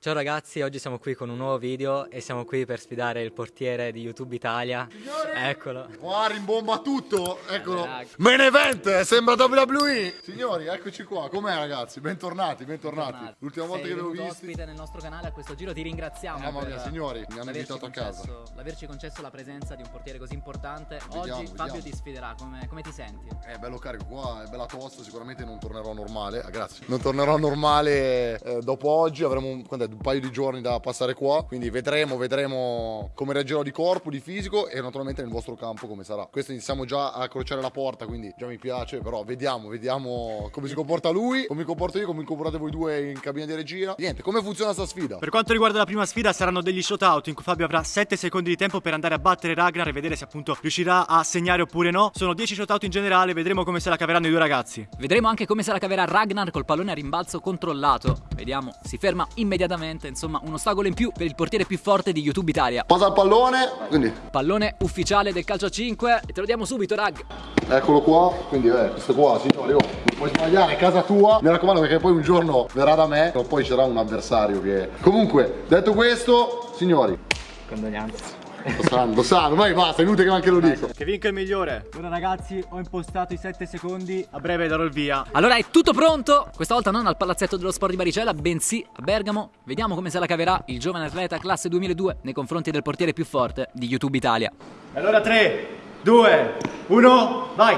Ciao ragazzi, oggi siamo qui con un nuovo video e siamo qui per sfidare il portiere di YouTube Italia. Signori, Eccolo. Qua rimbomba tutto, eccolo. Ragazzi. Main event, sembra WWE. Signori, eccoci qua. Com'è ragazzi? Bentornati, bentornati. L'ultima volta che vi ho venuto visti. ospite nel nostro canale a questo giro ti ringraziamo Mamma mia, signori, mi hanno invitato a casa. l'averci concesso la presenza di un portiere così importante Vediamo, oggi vediamo. Fabio ti sfiderà come, come ti senti? È bello carico qua, è bella tosta, sicuramente non tornerò normale. Ah, grazie. Non tornerò normale eh, dopo oggi, avremo un, un paio di giorni da passare qua. Quindi vedremo, vedremo come reagirò di corpo, di fisico e naturalmente nel vostro campo come sarà. Questo iniziamo già a crociare la porta, quindi già mi piace, però vediamo, vediamo come si comporta lui, come mi comporto io, come vi comportate voi due in cabina di regia. Niente, come funziona sta sfida? Per quanto riguarda la prima sfida saranno degli shootout in cui Fabio avrà 7 secondi di tempo per andare a battere Ragnar e vedere se appunto riuscirà a segnare oppure no. Sono 10 shootout in generale, vedremo come se la caveranno i due ragazzi. Vedremo anche come se la caverà Ragnar col pallone a rimbalzo controllato. Vediamo, si ferma immediatamente, insomma un ostacolo in più per il portiere più forte di YouTube Italia. Posa il pallone, quindi Pallone ufficiale del calcio a 5 e te lo diamo subito Rag. Eccolo qua, quindi eh, questo qua, signori, oh, non puoi sbagliare, è casa tua. Mi raccomando perché poi un giorno verrà da me, o poi c'era un avversario che... Comunque, detto questo, signori, Condoglianze. Lo sanno, lo sanno, ormai basta, è inutile che anche lo dico. Che vinca il migliore. Ora ragazzi ho impostato i 7 secondi, a breve darò il via. Allora è tutto pronto, questa volta non al palazzetto dello sport di Baricella, bensì a Bergamo. Vediamo come se la caverà il giovane atleta classe 2002 nei confronti del portiere più forte di YouTube Italia. Allora 3, 2, 1, vai!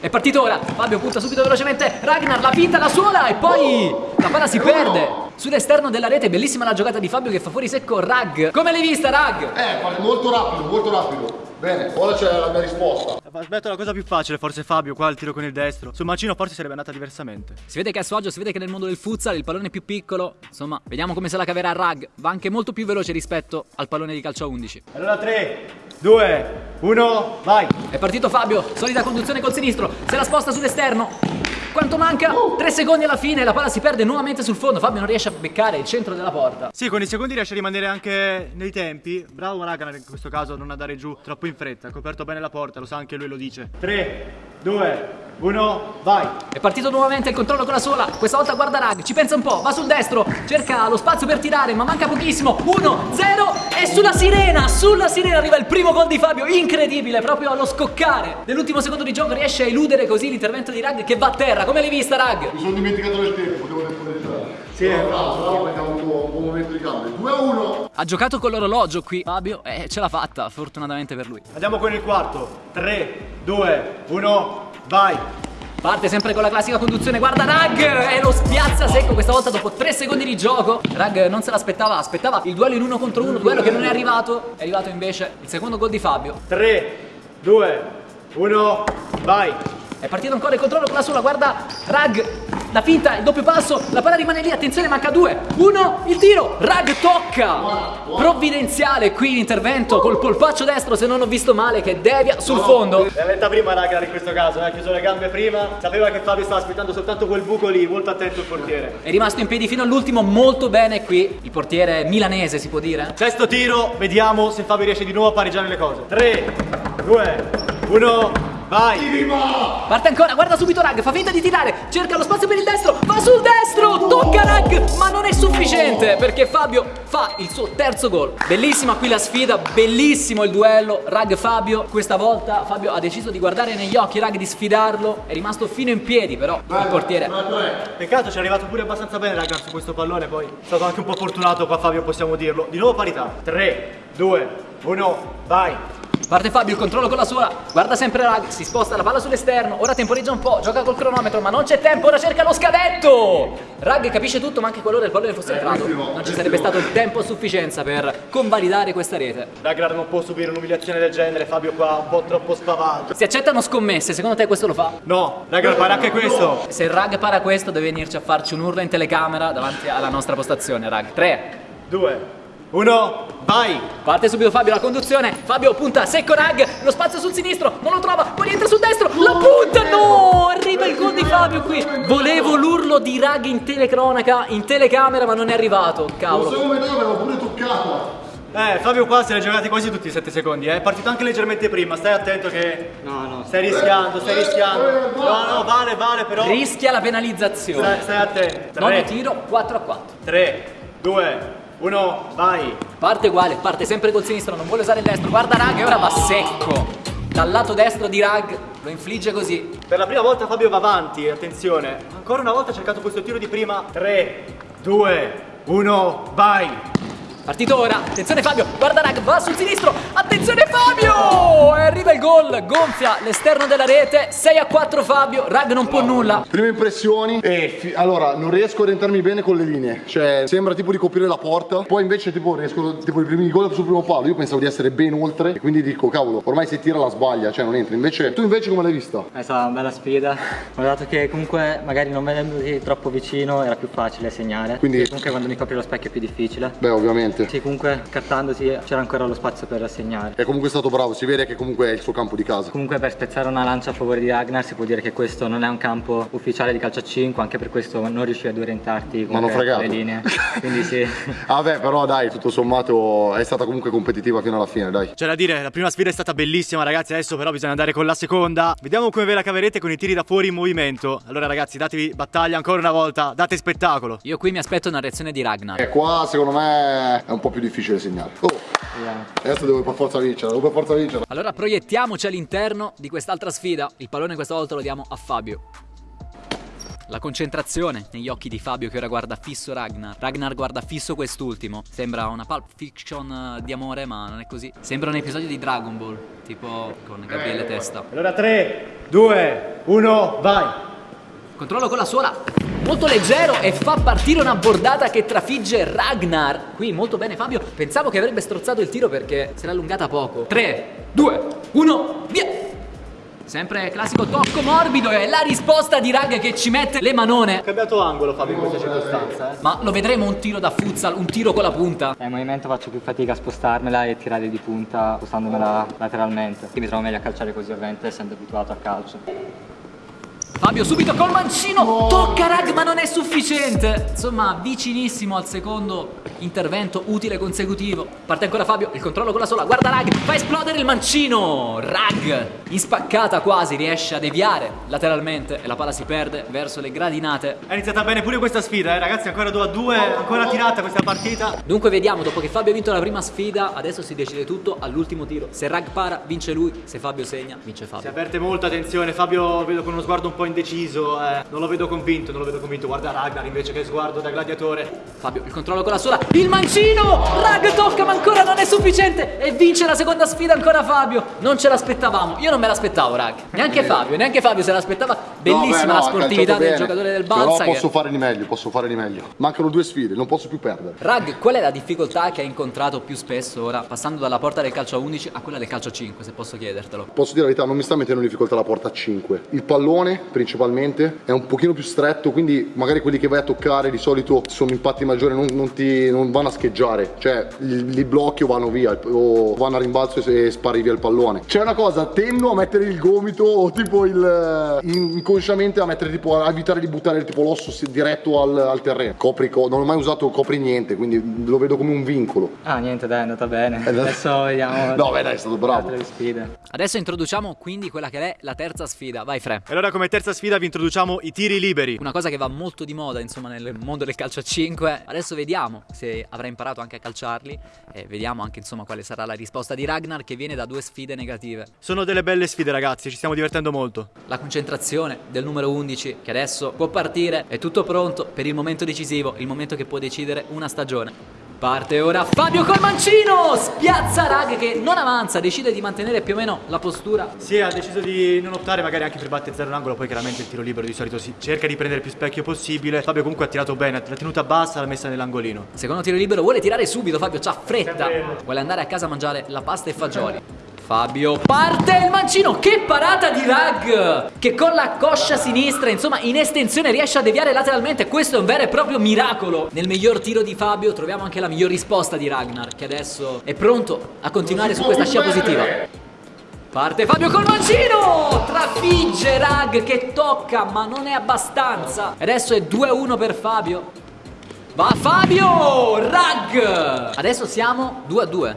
È partito ora, Fabio punta subito velocemente, Ragnar la finta, la sola e poi la palla si perde. Sull'esterno della rete, bellissima la giocata di Fabio che fa fuori secco Rag. Come l'hai vista Rag? Eh, molto rapido, molto rapido. Bene, ora c'è la mia risposta. Aspetta la cosa più facile, forse Fabio, qua il tiro con il destro. Sul mancino forse sarebbe andata diversamente. Si vede che è a suo agio, si vede che nel mondo del futsal il pallone è più piccolo. Insomma, vediamo come se la caverà Rag. Va anche molto più veloce rispetto al pallone di calcio a 11. Allora 3, 2, 1, vai! È partito Fabio, solida conduzione col sinistro, se la sposta sull'esterno. Quanto manca? 3 secondi alla fine, la palla si perde nuovamente sul fondo. Fabio non riesce a beccare il centro della porta. Sì, con i secondi riesce a rimanere anche nei tempi. Bravo Ragnar in questo caso a non andare giù troppo in fretta. Ha coperto bene la porta, lo sa anche lui, lo dice. 3, 2, 1, vai! È partito nuovamente il controllo con la sola. Questa volta guarda Rag, ci pensa un po', va sul destro, cerca lo spazio per tirare, ma manca pochissimo. 1, 0 e sulla sirena, sulla sirena arriva il primo gol di Fabio, incredibile, proprio allo scoccare. Nell'ultimo secondo di gioco riesce a eludere così l'intervento di Rag che va a terra. Come l'hai vista Rag? Mi sono dimenticato del tempo, devo temporeggiare. Sì. Però bravo, bravo perché ha avuto un buon momento di gambe. 2 a 1. Ha giocato con l'orologio qui Fabio e ce l'ha fatta, fortunatamente per lui. Andiamo con il quarto. 3, 2, 1, vai! Parte sempre con la classica conduzione, guarda Rag e lo spiazza secco questa volta dopo 3 secondi di gioco. Rag non se l'aspettava, aspettava il duello in uno contro uno, duello che non è arrivato. È arrivato invece il secondo gol di Fabio. 3, 2, 1, vai! È partito ancora il controllo con la sola, guarda Rag, la finta, il doppio passo, la palla rimane lì, attenzione, manca due. Uno, il tiro, Rag tocca. Provvidenziale qui l'intervento col polpaccio destro, se non ho visto male, che devia sul fondo. L'ha letta prima Ragnar in questo caso, eh, ha chiuso le gambe prima. Sapeva che Fabio stava aspettando soltanto quel buco lì, molto attento il portiere. È rimasto in piedi fino all'ultimo, molto bene qui. Il portiere milanese si può dire. Sesto tiro, vediamo se Fabio riesce di nuovo a pareggiare le cose. 3, 2, 1, vai! Parte ancora, guarda subito Rag, fa finta di tirare, cerca lo spazio per il destro, va sul destro, tocca Rag, ma non è sufficiente perché Fabio fa il suo terzo gol. Bellissima qui la sfida, bellissimo il duello Rag Fabio. Questa volta Fabio ha deciso di guardare negli occhi Rag, di sfidarlo, è rimasto fino in piedi però il portiere. Peccato, ci è arrivato pure abbastanza bene Ragnar su questo pallone, poi è stato anche un po' fortunato qua Fabio, possiamo dirlo. Di nuovo parità. 3, 2, 1, vai! Parte Fabio, il controllo con la sola, guarda sempre Rag, si sposta la palla sull'esterno, ora temporeggia un po', gioca col cronometro, ma non c'è tempo, ora cerca lo scadetto! Rag capisce tutto, ma anche qualora il pallone fosse entrato, non ci sarebbe stato il tempo a sufficienza per convalidare questa rete. Ragnar non può subire un'umiliazione del genere, Fabio qua un po' troppo spavato. Si accettano scommesse, secondo te questo lo fa? No, Ragnar farà anche questo. Se Rag para questo deve venirci a farci un urlo in telecamera davanti alla nostra postazione, Rag. 3, 2, 1, vai! Parte subito Fabio la conduzione. Fabio punta secco Rag. Lo spazio sul sinistro. Non lo trova. Poi rientra sul destro. La punta. No! Arriva il gol di Fabio qui. Volevo l'urlo di Rag in telecronaca, in telecamera, ma non è arrivato. Non Cavolo. so come vedo, avevo pure toccato. Eh, Fabio qua se l'ha giocati quasi tutti i 7 secondi, eh. è partito anche leggermente prima, stai attento che... No, no. Stai rischiando, stai rischiando. No, no, vale, vale però... Rischia la penalizzazione. Stai, stai attento. Nono 3, tiro, 4 a 4. 3, 2, 1, vai! Parte uguale, parte sempre col sinistro, non vuole usare il destro. Guarda Rag e ora va secco. Dal lato destro di Rag lo infligge così. Per la prima volta Fabio va avanti, attenzione. Ancora una volta ha cercato questo tiro di prima. 3, 2, 1, vai! Partito ora, attenzione Fabio, guarda Rag, va sul sinistro, attenzione Fabio! E gol, gonfia l'esterno della rete, 6 a 4 Fabio, Rag non può nulla. Prime impressioni e allora non riesco a orientarmi bene con le linee, cioè sembra tipo di coprire la porta, poi invece tipo riesco tipo i primi gol sul primo palo, io pensavo di essere ben oltre e quindi dico cavolo, ormai se tira la sbaglia, cioè non entra. Invece tu invece come l'hai vista? È stata una bella sfida. Ho dato che comunque magari non vedendoti troppo vicino era più facile segnare. Quindi- Sì, comunque quando mi copri lo specchio è più difficile. Beh, ovviamente. Sì, comunque cartandoti c'era ancora lo spazio per segnare. È comunque stato bravo, si vede che comunque è il suo campo di casa. Comunque per spezzare una lancia a favore di Ragnar si può dire che questo non è un campo ufficiale di calcio a 5, anche per questo non riuscivi ad orientarti fregato. le linee. Quindi sì. Ah beh, però dai, tutto sommato è stata comunque competitiva fino alla fine, dai. C'è da dire, la prima sfida è stata bellissima ragazzi, adesso però bisogna andare con la seconda. Vediamo come ve la caverete con i tiri da fuori in movimento. Allora ragazzi, datevi battaglia ancora una volta, date spettacolo. Io qui mi aspetto una reazione di Ragnar. E qua secondo me è un po' più difficile segnare. Oh, Vediamo. adesso devo per forza vincere, devo per forza vincere. Allora proiettiamoci all'interno di quest'altra sfida. Il pallone questa volta lo diamo a Fabio. La concentrazione negli occhi di Fabio che ora guarda fisso Ragnar. Ragnar guarda fisso quest'ultimo. Sembra una pulp fiction eh, di amore, ma non è così. Sembra un episodio di Dragon Ball, tipo con Gabriele Testa. Allora 3, 2, 1, vai! Controllo con la suola, molto leggero e fa partire una bordata che trafigge Ragnar. Qui molto bene Fabio, pensavo che avrebbe strozzato il tiro perché si era allungata poco. 3, 2, 1, via! Sempre classico tocco morbido e la risposta di Rag che ci mette le manone. Ha cambiato angolo Fabio in questa circostanza, eh. Ma lo vedremo un tiro da futsal, un tiro con la punta. Nel movimento faccio più fatica a spostarmela e tirare di punta spostandomela lateralmente. Quindi mi trovo meglio a calciare così ovviamente essendo abituato a calcio. Fabio subito col mancino, tocca Rag ma non è sufficiente. Insomma, vicinissimo al secondo intervento utile consecutivo. Parte ancora Fabio, il controllo con la sola, guarda Rag, fa esplodere il mancino. Rag, in spaccata quasi, riesce a deviare lateralmente e la palla si perde verso le gradinate. È iniziata bene pure questa sfida, eh ragazzi, ancora 2 a 2, ancora tirata questa partita. Dunque vediamo, dopo che Fabio ha vinto la prima sfida, adesso si decide tutto all'ultimo tiro. Se Rag para, vince lui, se Fabio segna, vince Si Fabio. avverte molta attenzione, Fabio vedo con uno sguardo un po' indeciso, eh. non lo vedo convinto, non lo vedo convinto. Guarda Ragnar invece che sguardo da gladiatore. Fabio, il controllo con la sola, il mancino! Rag tocca ma ancora non è sufficiente e vince la seconda sfida ancora Fabio. Non ce l'aspettavamo, io non me l'aspettavo Rag. Neanche Fabio, neanche Fabio se l'aspettava. Bellissima No, beh, no, la sportività del giocatore del Però Balsa. posso che- fare di meglio, posso fare di meglio. Mancano due sfide, non posso più perdere. Rag, qual è la difficoltà che hai incontrato più spesso ora, passando dalla porta del calcio a 11 a quella del calcio a 5, se posso chiedertelo? Posso dire la verità, non mi sta mettendo in difficoltà la porta a 5. Il pallone, principalmente, è un pochino più stretto, quindi magari quelli che vai a toccare di solito sono impatti maggiori, non, non ti, non vanno a scheggiare. Cioè, li, li blocchi o vanno via, o vanno a rimbalzo e, e spari via il pallone. C'è una cosa, tendo a mettere il gomito o tipo il... in- inconsciamente a mettere tipo, a evitare di buttare tipo l'osso diretto al, al terreno. Copri, co- non ho mai usato copri niente, quindi lo vedo come un vincolo. Ah niente dai è andata bene. andata- Adesso vediamo. No, beh, dai, è stato bravo. Adesso introduciamo quindi quella che è la terza sfida. Vai Fre. E allora come terza sfida vi introduciamo i tiri liberi. Una cosa che va molto di moda, insomma, nel mondo del calcio a 5. Adesso vediamo se avrà imparato anche a calciarli e vediamo anche, insomma, quale sarà la risposta di Ragnar che viene da due sfide negative. Sono delle belle sfide ragazzi, ci stiamo divertendo molto. La concentrazione del numero 11 che adesso può partire, è tutto pronto per il momento decisivo, il momento che può decidere una stagione. Parte ora Fabio col mancino, spiazza Rag che non avanza, decide di mantenere più o meno la postura. Sì, ha deciso di non optare magari anche per battezzare un angolo, poi chiaramente il tiro libero di solito si cerca di prendere più specchio possibile. Fabio comunque ha tirato bene, l'ha tenuta bassa, l'ha messa nell'angolino. Secondo tiro libero vuole tirare subito, Fabio c'ha fretta. Vuole andare a casa a mangiare la pasta e fagioli. Fabio parte il mancino, che parata di Rag! Che con la coscia sinistra, insomma, in estensione riesce a deviare lateralmente. Questo è un vero e proprio miracolo. Nel miglior tiro di Fabio troviamo anche la miglior risposta di Ragnar, che adesso è pronto a continuare su questa scia positiva. Parte Fabio col mancino! Trafigge Rag che tocca, ma non è abbastanza. Adesso è 2-1 per Fabio. Va Fabio! Rag! Adesso siamo 2 a 2.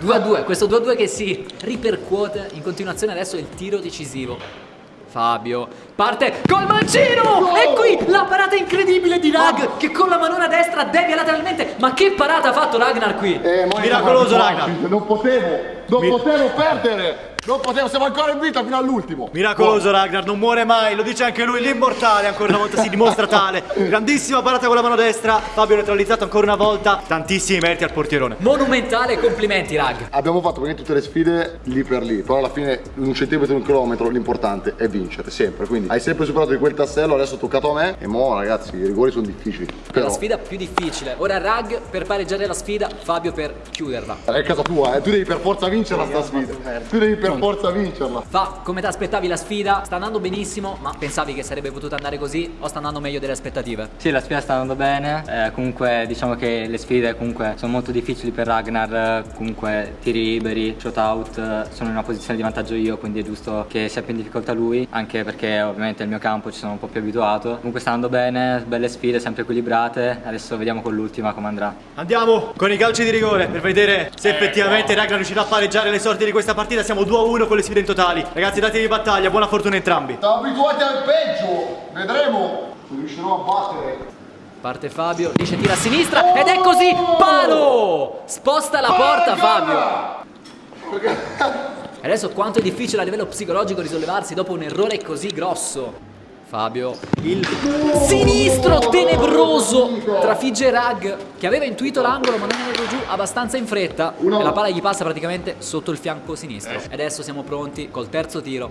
2 a 2, questo 2 a 2 che si ripercuote in continuazione adesso è il tiro decisivo. Fabio parte col mancino e qui la parata incredibile di Rag che con la manona destra devia lateralmente ma che parata ha fatto Ragnar qui Eh, Miracoloso, abituati, Non potevo, non Mi- potevo perdere. Non potevo, siamo ancora in vita fino all'ultimo. Miracoloso Ragnar, non muore mai, lo dice anche lui, l'immortale ancora una volta si dimostra tale. Grandissima parata con la mano destra, Fabio neutralizzato ancora una volta, tantissimi meriti al portierone. monumentale complimenti Rag Abbiamo fatto praticamente tutte le sfide lì per lì, però alla fine in un centimetro, un chilometro, l'importante è vincere, sempre. Quindi hai sempre superato di quel tassello, adesso è toccato a me e mo ragazzi i rigori sono difficili. è Però la sfida più difficile ora Rag per pareggiare la sfida Fabio per chiuderla è casa tua, eh. tu devi per forza vincerla sta sfida. Tu devi per forza vincerla. Fa, come ti aspettavi la sfida? Sta andando benissimo, ma pensavi che sarebbe potuta andare così o sta andando meglio delle aspettative? Sì, la sfida sta andando bene, eh, comunque diciamo che le sfide comunque sono molto difficili per Ragnar, comunque tiri liberi, shootout, eh, sono in una posizione di vantaggio io, quindi è giusto che sia più in difficoltà lui, anche perché ovviamente il mio campo ci sono un po' più abituato. Comunque sta andando bene, belle sfide, sempre equilibrate, adesso vediamo con l'ultima come andrà. Andiamo con i calci di rigore per vedere se effettivamente Ragnar riuscirà a pareggiare le sorti di questa partita. Siamo 2-1 con le sfide in totali. Ragazzi, datevi battaglia, buona fortuna a entrambi. Siamo abituati al peggio, vedremo se riuscirò a battere. Parte Fabio, dice tira a sinistra ed è così, palo! Sposta la porta Fabio. E adesso quanto è difficile a livello psicologico risollevarsi dopo un errore così grosso. Fabio, il sinistro tenebroso trafigge Rag che aveva intuito l'angolo ma non è andato giù abbastanza in fretta e la palla gli passa praticamente sotto il fianco sinistro. E adesso siamo pronti col terzo tiro.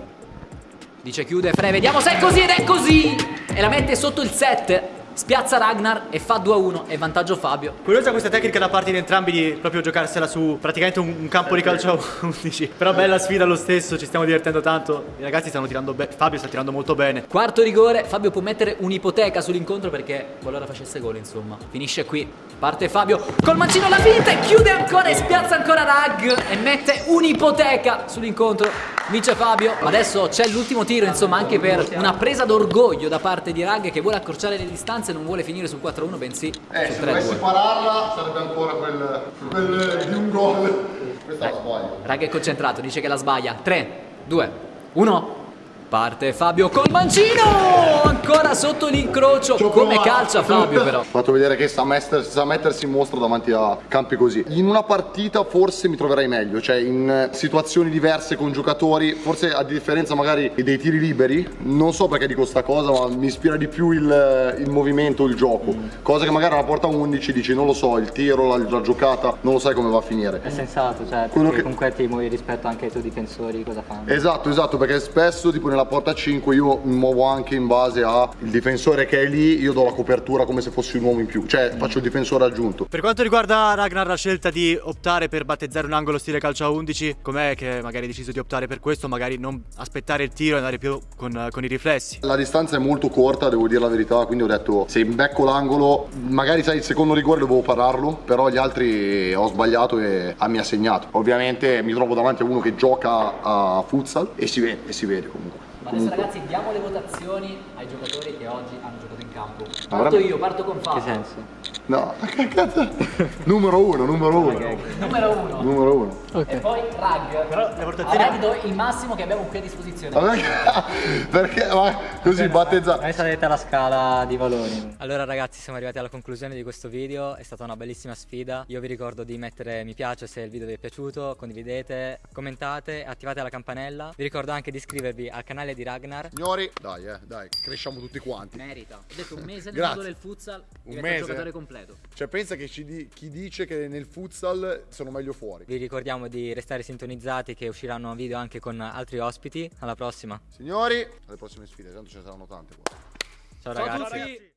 Dice chiude Fre, vediamo se è così ed è così! E la mette sotto il 7. Spiazza Ragnar e fa 2-1 e vantaggio Fabio. Curiosa questa tecnica da parte di entrambi di proprio giocarsela su praticamente un, un campo di calcio a 11. Però bella sfida lo stesso, ci stiamo divertendo tanto. I ragazzi stanno tirando bene, Fabio sta tirando molto bene. Quarto rigore, Fabio può mettere un'ipoteca sull'incontro perché qualora facesse gol, insomma. Finisce qui. Parte Fabio col mancino alla finta e chiude ancora e spiazza ancora Rag e mette un'ipoteca sull'incontro. Vince Fabio. Ma adesso c'è l'ultimo tiro, insomma, anche per una presa d'orgoglio da parte di Rag che vuole accorciare le distanze, non vuole finire sul 4-1, bensì Eh, sul se dovessi 3-2. pararla sarebbe ancora quel, quel di un gol. Questa la sbaglio. Rag è concentrato, dice che la sbaglia. 3, 2, 1. Parte Fabio col mancino! Ancora sotto l'incrocio. Come calcia Fabio però. Ho fatto vedere che sa, mester- sa mettersi in mostra davanti a campi così. In una partita forse mi troverai meglio, cioè in eh, situazioni diverse con giocatori, forse a differenza magari dei tiri liberi, non so perché dico sta cosa, ma mi ispira di più il, il movimento, il gioco. Cosa che magari alla porta 11 dici non lo so, il tiro, la, la giocata, non lo sai come va a finire. È sensato, cioè Quello perché che- comunque ti muovi rispetto anche ai tuoi difensori, cosa fanno? Esatto, esatto, perché spesso tipo nella porta 5 io mi muovo anche in base al difensore che è lì, io do la copertura come se fossi un uomo in più, cioè faccio il difensore aggiunto. Per quanto riguarda Ragnar la scelta di optare per battezzare un angolo stile calcio a 11, com'è che magari hai deciso di optare per questo, magari non aspettare il tiro e andare più con, con i riflessi? La distanza è molto corta, devo dire la verità, quindi ho detto se becco l'angolo, magari sai il secondo rigore dovevo pararlo, però gli altri ho sbagliato e ah, mi ha segnato. Ovviamente mi trovo davanti a uno che gioca a futsal e si vede, e si vede comunque. Ma adesso ragazzi diamo le votazioni ai giocatori che oggi hanno giocato in campo. Parto io, parto con Che Fabio. senso? No, che cazzo? numero uno, numero uno. Numero uno. Numero uno. E poi Rag. Però le A votazioni... Rag do il massimo che abbiamo qui a disposizione. Ma perché? Perché? Ma così battezza. Noi salite la scala di valori. Allora ragazzi siamo arrivati alla conclusione di questo video, è stata una bellissima sfida. Io vi ricordo di mettere mi piace se il video vi è piaciuto, condividete, commentate, attivate la campanella. Vi ricordo anche di iscrivervi al canale di Ragnar. Signori, dai, eh, dai, cresciamo tutti quanti. Merita. Ho detto un mese nel mondo del futsal, Un diventa mese? un giocatore completo. Cioè, pensa che ci di- chi dice che nel futsal sono meglio fuori. Vi ricordiamo di restare sintonizzati che usciranno video anche con altri ospiti. Alla prossima. Signori, alle prossime sfide, tanto ce ne saranno tante qua. Ciao Ciao a ragazzi.